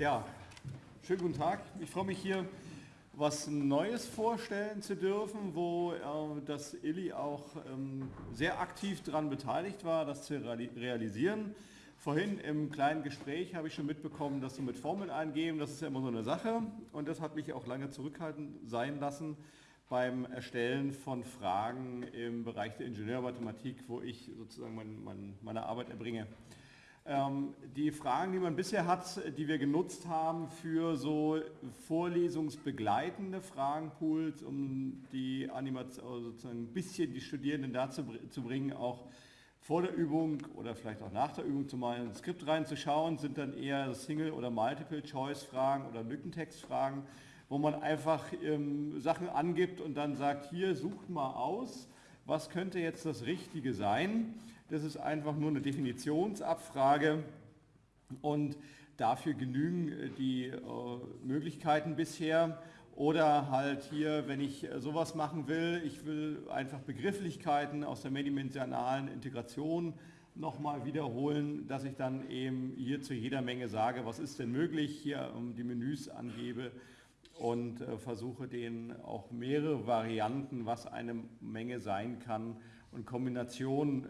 Ja, schönen guten Tag. Ich freue mich hier was Neues vorstellen zu dürfen, wo äh, das Illy auch ähm, sehr aktiv daran beteiligt war, das zu realisieren. Vorhin im kleinen Gespräch habe ich schon mitbekommen, dass Sie mit Formeln eingeben, das ist ja immer so eine Sache und das hat mich auch lange zurückhaltend sein lassen beim Erstellen von Fragen im Bereich der Ingenieurmathematik, wo ich sozusagen mein, mein, meine Arbeit erbringe. Ähm, die Fragen, die man bisher hat, die wir genutzt haben für so vorlesungsbegleitende Fragenpools, um die Animation, also sozusagen ein bisschen die Studierenden dazu zu bringen, auch vor der Übung oder vielleicht auch nach der Übung zu mal ins Skript reinzuschauen, sind dann eher Single- oder Multiple-Choice-Fragen oder Lückentextfragen, wo man einfach ähm, Sachen angibt und dann sagt, hier sucht mal aus, was könnte jetzt das Richtige sein. Das ist einfach nur eine Definitionsabfrage und dafür genügen äh, die äh, Möglichkeiten bisher. Oder halt hier, wenn ich äh, sowas machen will, ich will einfach Begrifflichkeiten aus der mehrdimensionalen Integration nochmal wiederholen, dass ich dann eben hier zu jeder Menge sage, was ist denn möglich, hier die Menüs angebe und versuche denen auch mehrere Varianten, was eine Menge sein kann und Kombinationen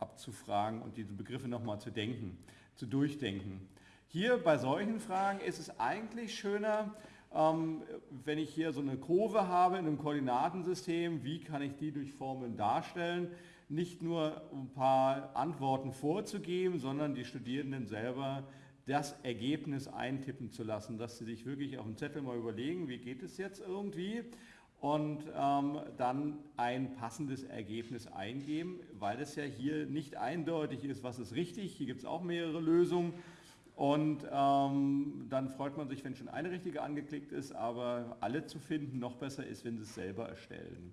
abzufragen und diese Begriffe nochmal zu denken, zu durchdenken. Hier bei solchen Fragen ist es eigentlich schöner, ähm, wenn ich hier so eine Kurve habe in einem Koordinatensystem, wie kann ich die durch Formeln darstellen? Nicht nur ein paar Antworten vorzugeben, sondern die Studierenden selber das Ergebnis eintippen zu lassen, dass sie sich wirklich auf dem Zettel mal überlegen, wie geht es jetzt irgendwie und ähm, dann ein passendes Ergebnis eingeben, weil es ja hier nicht eindeutig ist, was ist richtig. Hier gibt es auch mehrere Lösungen und ähm, dann freut man sich, wenn schon eine richtige angeklickt ist, aber alle zu finden, noch besser ist, wenn Sie es selber erstellen.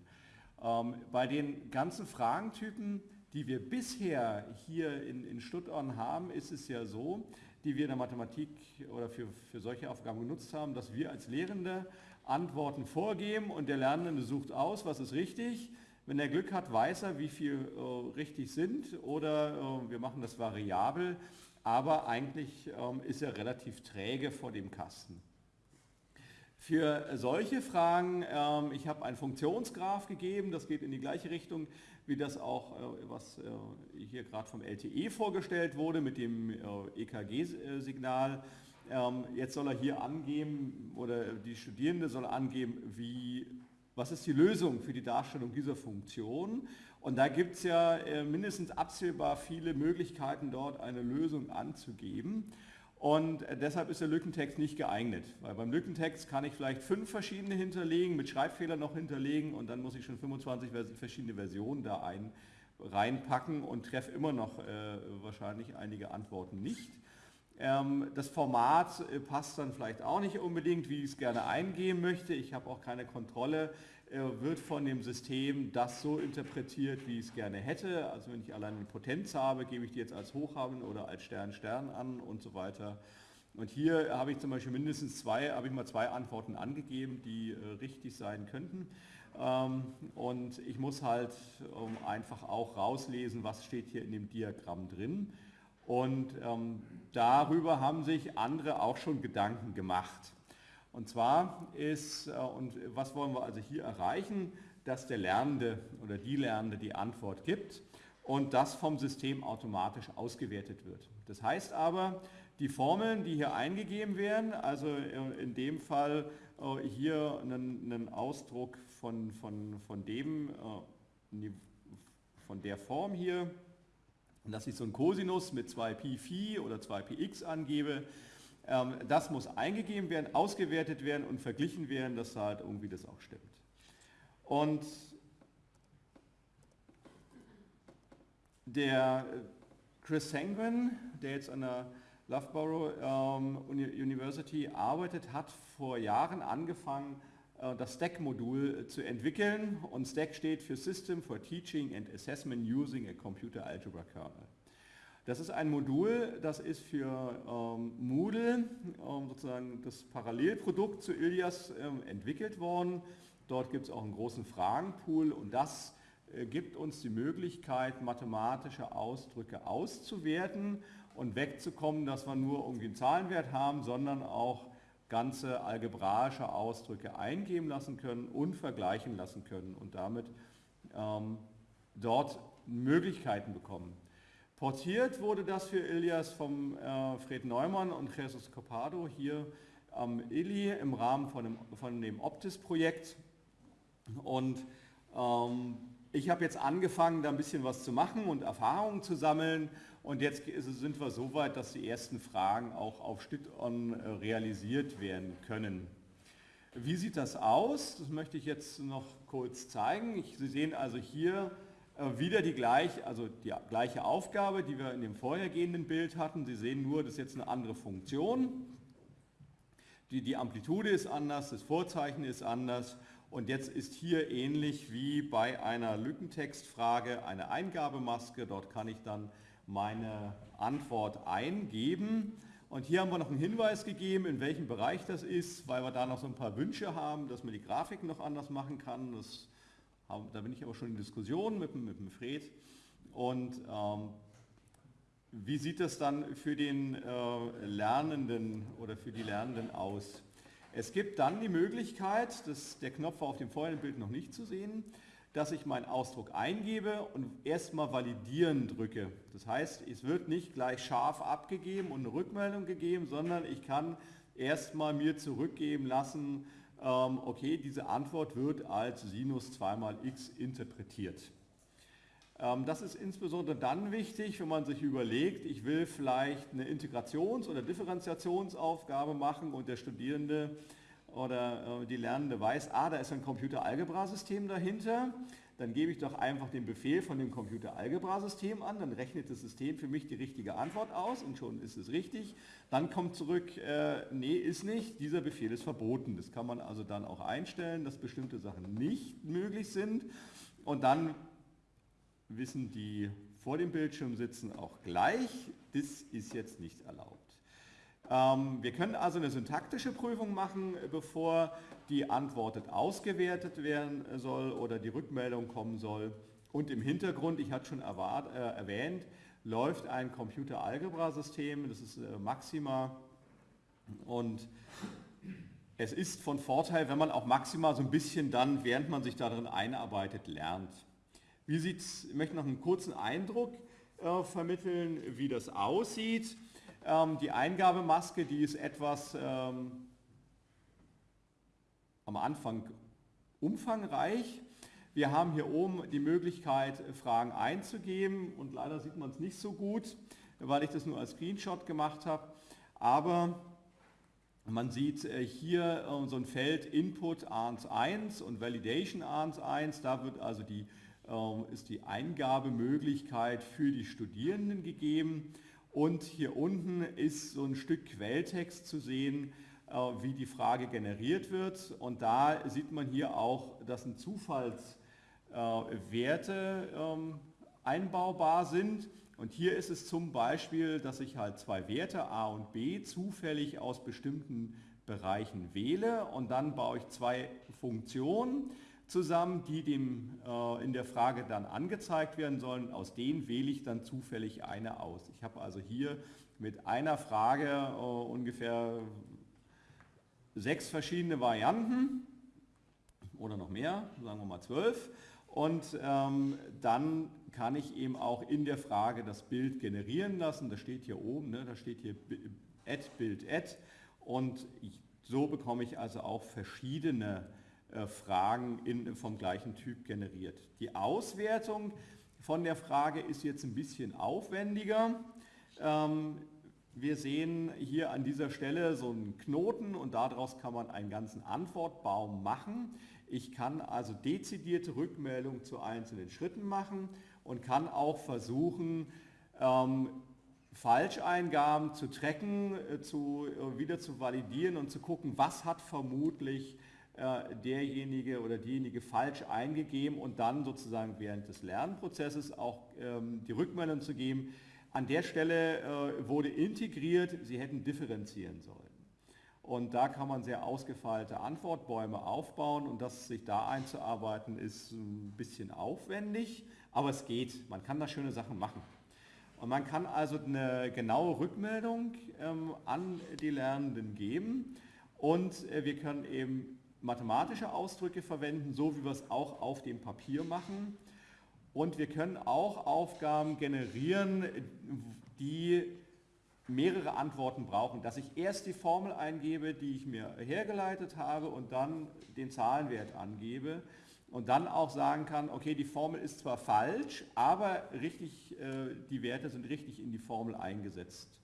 Ähm, bei den ganzen Fragentypen, die wir bisher hier in, in Stuttgart haben, ist es ja so, die wir in der Mathematik oder für, für solche Aufgaben genutzt haben, dass wir als Lehrende Antworten vorgeben und der Lernende sucht aus, was ist richtig. Wenn er Glück hat, weiß er, wie viel äh, richtig sind oder äh, wir machen das variabel, aber eigentlich ähm, ist er relativ träge vor dem Kasten. Für solche Fragen, ähm, ich habe einen Funktionsgraph gegeben, das geht in die gleiche Richtung, wie das auch, äh, was äh, hier gerade vom LTE vorgestellt wurde mit dem äh, EKG-Signal. Ähm, jetzt soll er hier angeben, oder die Studierende soll angeben, wie, was ist die Lösung für die Darstellung dieser Funktion. Und da gibt es ja äh, mindestens absehbar viele Möglichkeiten, dort eine Lösung anzugeben. Und äh, deshalb ist der Lückentext nicht geeignet, weil beim Lückentext kann ich vielleicht fünf verschiedene hinterlegen, mit Schreibfehlern noch hinterlegen und dann muss ich schon 25 verschiedene Versionen da ein, reinpacken und treffe immer noch äh, wahrscheinlich einige Antworten nicht. Ähm, das Format äh, passt dann vielleicht auch nicht unbedingt, wie ich es gerne eingeben möchte. Ich habe auch keine Kontrolle, äh, wird von dem System das so interpretiert, wie ich es gerne hätte. Also wenn ich allein eine Potenz habe, gebe ich die jetzt als hoch haben oder als Stern Stern an und so weiter. Und hier habe ich zum Beispiel mindestens zwei, habe ich mal zwei Antworten angegeben, die äh, richtig sein könnten. Ähm, und ich muss halt ähm, einfach auch rauslesen, was steht hier in dem Diagramm drin. Und ähm, darüber haben sich andere auch schon Gedanken gemacht. Und zwar ist, äh, und was wollen wir also hier erreichen, dass der Lernende oder die Lernende die Antwort gibt und das vom System automatisch ausgewertet wird. Das heißt aber, die Formeln, die hier eingegeben werden, also äh, in dem Fall äh, hier einen, Ausdruck von, von, von dem, von der Form hier, dass ich so ein Cosinus mit 2pi Phi oder 2px angebe, ähm, das muss eingegeben werden, ausgewertet werden und verglichen werden, dass halt irgendwie das auch stimmt. Und der Chris Sanguin, der jetzt an der Loughborough ähm, University arbeitet, hat vor Jahren angefangen, äh, das STACK-Modul zu entwickeln und STACK steht für System for Teaching and Assessment Using a Computer Algebra Kernel. Das ist ein Modul, das ist für ähm, Moodle, ähm, sozusagen das Parallelprodukt zu Ilias ähm, entwickelt worden. Dort gibt es auch einen großen Fragenpool und das äh, gibt uns die Möglichkeit, mathematische Ausdrücke auszuwerten und wegzukommen, dass wir nur irgendwie einen Zahlenwert haben, sondern auch ganze algebraische Ausdrücke eingeben lassen können und vergleichen lassen können und damit ähm, dort Möglichkeiten bekommen. Portiert wurde das für Ilias vom äh, Fred Neumann und Jesus Copado hier am ILI im Rahmen von dem, von dem Optis-Projekt. Und ähm, ich habe jetzt angefangen, da ein bisschen was zu machen und Erfahrungen zu sammeln. Und jetzt sind wir so weit, dass die ersten Fragen auch auf Stück-on äh, realisiert werden können. Wie sieht das aus? Das möchte ich jetzt noch kurz zeigen. Sie sehen also hier äh, wieder die gleiche, also die gleiche Aufgabe, die wir in dem vorhergehenden Bild hatten. Sie sehen nur, das ist jetzt eine andere Funktion. Die, die Amplitude ist anders, das Vorzeichen ist anders und jetzt ist hier ähnlich wie bei einer Lückentextfrage eine Eingabemaske. Dort kann ich dann meine Antwort eingeben. Und hier haben wir noch einen Hinweis gegeben, in welchem Bereich das ist, weil wir da noch so ein paar Wünsche haben, dass man die Grafik noch anders machen kann. Das, da bin ich aber schon in Diskussion mit, mit dem Fred. Und ähm, wie sieht das dann für den äh, Lernenden oder für die Lernenden aus? Es gibt dann die Möglichkeit, dass der Knopf war auf dem vorherigen Bild noch nicht zu sehen, dass ich meinen Ausdruck eingebe und erstmal validieren drücke. Das heißt, es wird nicht gleich scharf abgegeben und eine Rückmeldung gegeben, sondern ich kann erstmal mir zurückgeben lassen, ähm, okay, diese Antwort wird als Sinus 2 mal x interpretiert. Ähm, das ist insbesondere dann wichtig, wenn man sich überlegt, ich will vielleicht eine Integrations- oder Differentiationsaufgabe machen und der Studierende oder äh, die Lernende weiß, ah, da ist ein Computeralgebrasystem dahinter, dann gebe ich doch einfach den Befehl von dem Computeralgebrasystem an, dann rechnet das System für mich die richtige Antwort aus und schon ist es richtig. Dann kommt zurück, äh, nee, ist nicht, dieser Befehl ist verboten. Das kann man also dann auch einstellen, dass bestimmte Sachen nicht möglich sind. Und dann wissen die vor dem Bildschirm sitzen auch gleich, das ist jetzt nicht erlaubt. Ähm, wir können also eine syntaktische Prüfung machen, bevor die Antwort ausgewertet werden soll oder die Rückmeldung kommen soll. Und im Hintergrund, ich hatte schon äh, erwähnt, läuft ein Computer-Algebra-System, das ist äh, Maxima. Und es ist von Vorteil, wenn man auch Maxima so ein bisschen dann, während man sich darin einarbeitet, lernt. Wie sieht's, ich möchte noch einen kurzen Eindruck äh, vermitteln, wie das aussieht. Ähm, die Eingabemaske, die ist etwas ähm, am Anfang umfangreich. Wir haben hier oben die Möglichkeit, Fragen einzugeben und leider sieht man es nicht so gut, weil ich das nur als Screenshot gemacht habe. Aber man sieht äh, hier äh, so ein Feld Input ANS 1 und Validation ANS 1. Da wird also die ähm, ist die Eingabemöglichkeit für die Studierenden gegeben. Und hier unten ist so ein Stück Quelltext zu sehen, äh, wie die Frage generiert wird. Und da sieht man hier auch, dass ein Zufallswerte ähm, einbaubar sind. Und hier ist es zum Beispiel, dass ich halt zwei Werte A und B zufällig aus bestimmten Bereichen wähle und dann baue ich zwei Funktionen zusammen, die dem äh, in der Frage dann angezeigt werden sollen. Aus denen wähle ich dann zufällig eine aus. Ich habe also hier mit einer Frage äh, ungefähr sechs verschiedene Varianten oder noch mehr, sagen wir mal zwölf. Und ähm, dann kann ich eben auch in der Frage das Bild generieren lassen. Das steht hier oben, ne? da steht hier add Bild add. Und ich, so bekomme ich also auch verschiedene Fragen in, vom gleichen Typ generiert. Die Auswertung von der Frage ist jetzt ein bisschen aufwendiger. Ähm, wir sehen hier an dieser Stelle so einen Knoten und daraus kann man einen ganzen Antwortbaum machen. Ich kann also dezidierte Rückmeldungen zu einzelnen Schritten machen und kann auch versuchen, ähm, Falscheingaben zu tracken, äh, zu, äh, wieder zu validieren und zu gucken, was hat vermutlich äh, derjenige oder diejenige falsch eingegeben und dann sozusagen während des Lernprozesses auch ähm, die Rückmeldung zu geben. An der Stelle äh, wurde integriert, Sie hätten differenzieren sollen. Und da kann man sehr ausgefeilte Antwortbäume aufbauen und das sich da einzuarbeiten ist ein bisschen aufwendig, aber es geht. Man kann da schöne Sachen machen. Und man kann also eine genaue Rückmeldung ähm, an die Lernenden geben und äh, wir können eben mathematische Ausdrücke verwenden, so wie wir es auch auf dem Papier machen. Und wir können auch Aufgaben generieren, die mehrere Antworten brauchen, dass ich erst die Formel eingebe, die ich mir hergeleitet habe und dann den Zahlenwert angebe und dann auch sagen kann, okay, die Formel ist zwar falsch, aber richtig, äh, die Werte sind richtig in die Formel eingesetzt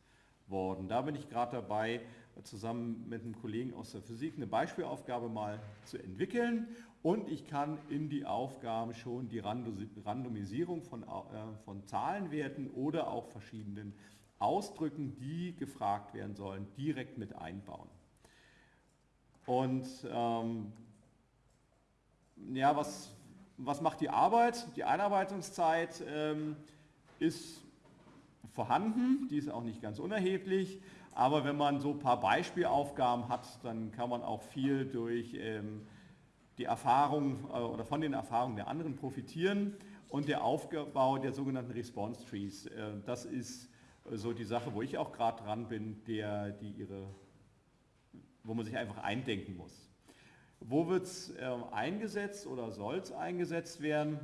worden. Da bin ich gerade dabei, zusammen mit einem Kollegen aus der Physik eine Beispielaufgabe mal zu entwickeln und ich kann in die Aufgaben schon die Randomisierung von, äh, von Zahlenwerten oder auch verschiedenen Ausdrücken, die gefragt werden sollen, direkt mit einbauen. Und ähm, ja, was, was macht die Arbeit? Die Einarbeitungszeit ähm, ist vorhanden, die ist auch nicht ganz unerheblich, aber wenn man so ein paar Beispielaufgaben hat, dann kann man auch viel durch ähm, die Erfahrung äh, oder von den Erfahrungen der anderen profitieren und der Aufbau der sogenannten Response Trees, äh, das ist so die Sache, wo ich auch gerade dran bin, der, die ihre, wo man sich einfach eindenken muss. Wo wird es äh, eingesetzt oder soll es eingesetzt werden?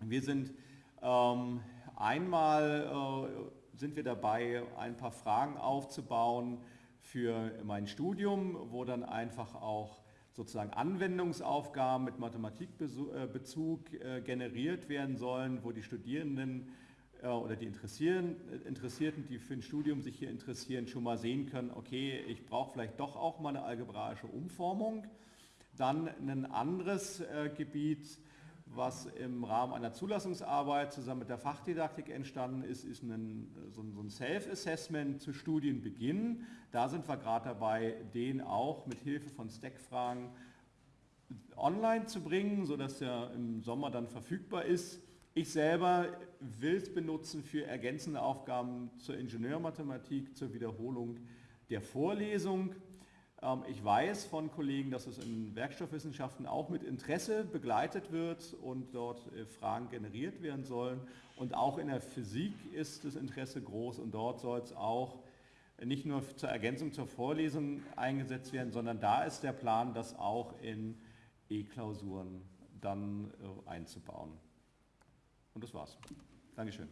Wir sind ähm, einmal äh, sind wir dabei, ein paar Fragen aufzubauen für mein Studium, wo dann einfach auch sozusagen Anwendungsaufgaben mit Mathematikbezug äh, generiert werden sollen, wo die Studierenden äh, oder die Interessierten, die für ein Studium sich hier interessieren, schon mal sehen können, okay, ich brauche vielleicht doch auch mal eine algebraische Umformung. Dann ein anderes äh, Gebiet, was im Rahmen einer Zulassungsarbeit zusammen mit der Fachdidaktik entstanden ist, ist ein, so ein Self-Assessment zu Studienbeginn. Da sind wir gerade dabei, den auch mit Hilfe von Stack-Fragen online zu bringen, sodass er im Sommer dann verfügbar ist. Ich selber will es benutzen für ergänzende Aufgaben zur Ingenieurmathematik, zur Wiederholung der Vorlesung. Ähm, ich weiß von Kollegen, dass es in Werkstoffwissenschaften auch mit Interesse begleitet wird und dort äh, Fragen generiert werden sollen. Und auch in der Physik ist das Interesse groß und dort soll es auch nicht nur zur Ergänzung zur Vorlesung eingesetzt werden, sondern da ist der Plan, das auch in E-Klausuren dann äh, einzubauen. Und das war's. Dankeschön.